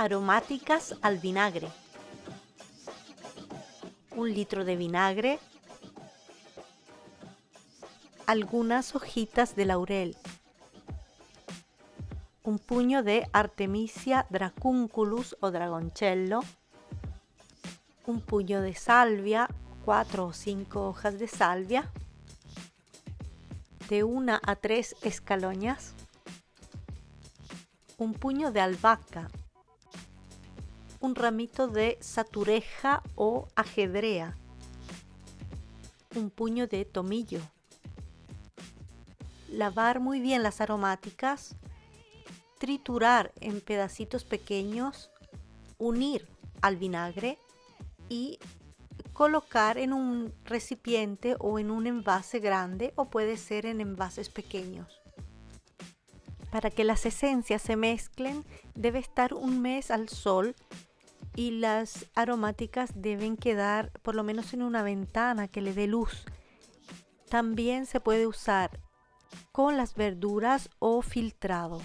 Aromáticas al vinagre. Un litro de vinagre. Algunas hojitas de laurel. Un puño de Artemisia dracunculus o dragoncello. Un puño de salvia, cuatro o cinco hojas de salvia. De una a tres escaloñas un puño de albahaca, un ramito de satureja o ajedrea, un puño de tomillo. Lavar muy bien las aromáticas, triturar en pedacitos pequeños, unir al vinagre y colocar en un recipiente o en un envase grande o puede ser en envases pequeños. Para que las esencias se mezclen debe estar un mes al sol y las aromáticas deben quedar por lo menos en una ventana que le dé luz. También se puede usar con las verduras o filtrado.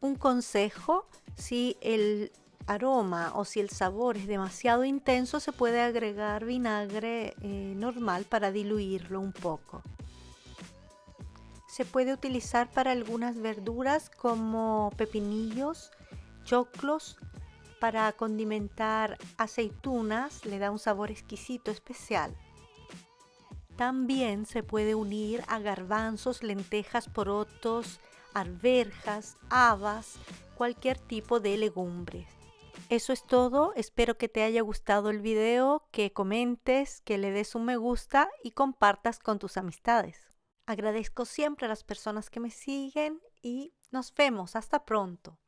Un consejo, si el aroma o si el sabor es demasiado intenso, se puede agregar vinagre eh, normal para diluirlo un poco se puede utilizar para algunas verduras como pepinillos, choclos, para condimentar aceitunas, le da un sabor exquisito especial. También se puede unir a garbanzos, lentejas, porotos, arberjas, habas, cualquier tipo de legumbres. Eso es todo, espero que te haya gustado el video, que comentes, que le des un me gusta y compartas con tus amistades. Agradezco siempre a las personas que me siguen y nos vemos. Hasta pronto.